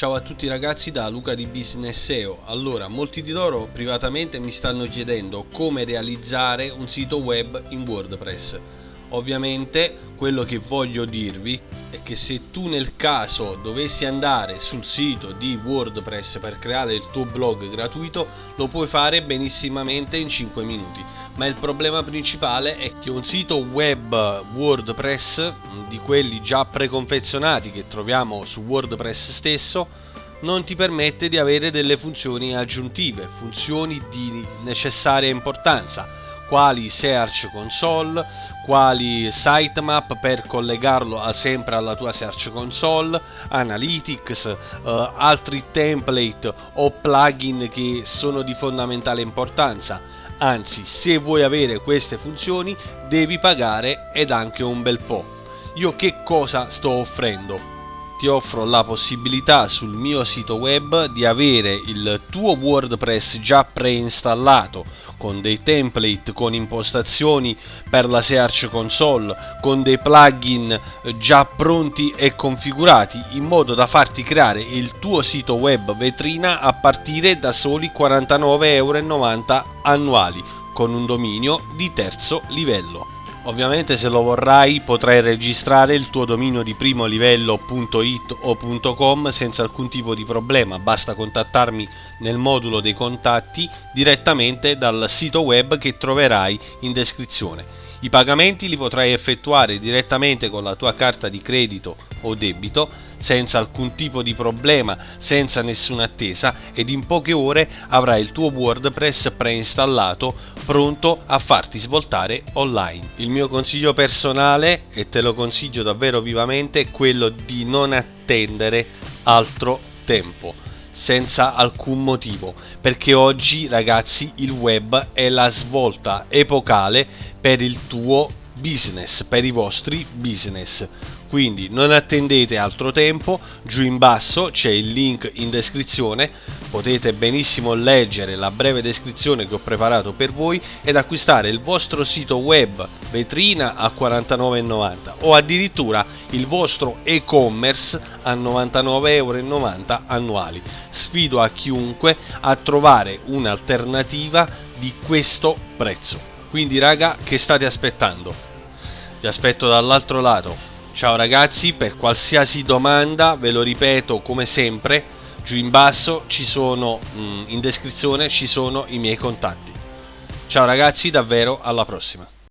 Ciao a tutti ragazzi da Luca di Business SEO. Allora, molti di loro privatamente mi stanno chiedendo come realizzare un sito web in WordPress. Ovviamente quello che voglio dirvi è che se tu nel caso dovessi andare sul sito di WordPress per creare il tuo blog gratuito, lo puoi fare benissimamente in 5 minuti. Ma il problema principale è che un sito web WordPress, di quelli già preconfezionati che troviamo su WordPress stesso, non ti permette di avere delle funzioni aggiuntive, funzioni di necessaria importanza, quali Search Console, quali sitemap per collegarlo sempre alla tua Search Console, Analytics, eh, altri template o plugin che sono di fondamentale importanza anzi se vuoi avere queste funzioni devi pagare ed anche un bel po'. Io che cosa sto offrendo? Ti offro la possibilità sul mio sito web di avere il tuo WordPress già preinstallato con dei template, con impostazioni per la Search Console, con dei plugin già pronti e configurati in modo da farti creare il tuo sito web vetrina a partire da soli 49,90 euro annuali con un dominio di terzo livello. Ovviamente se lo vorrai potrai registrare il tuo dominio di primo livello.it o .com senza alcun tipo di problema, basta contattarmi nel modulo dei contatti direttamente dal sito web che troverai in descrizione. I pagamenti li potrai effettuare direttamente con la tua carta di credito o debito senza alcun tipo di problema, senza nessuna attesa ed in poche ore avrai il tuo WordPress preinstallato pronto a farti svoltare online. Il mio consiglio personale, e te lo consiglio davvero vivamente, è quello di non attendere altro tempo senza alcun motivo perché oggi ragazzi il web è la svolta epocale per il tuo business per i vostri business quindi non attendete altro tempo, giù in basso c'è il link in descrizione, potete benissimo leggere la breve descrizione che ho preparato per voi ed acquistare il vostro sito web vetrina a 49,90 o addirittura il vostro e-commerce a 99,90 euro annuali. Sfido a chiunque a trovare un'alternativa di questo prezzo. Quindi raga, che state aspettando? Vi aspetto dall'altro lato Ciao ragazzi, per qualsiasi domanda, ve lo ripeto come sempre, giù in basso ci sono, mm, in descrizione ci sono i miei contatti. Ciao ragazzi, davvero alla prossima.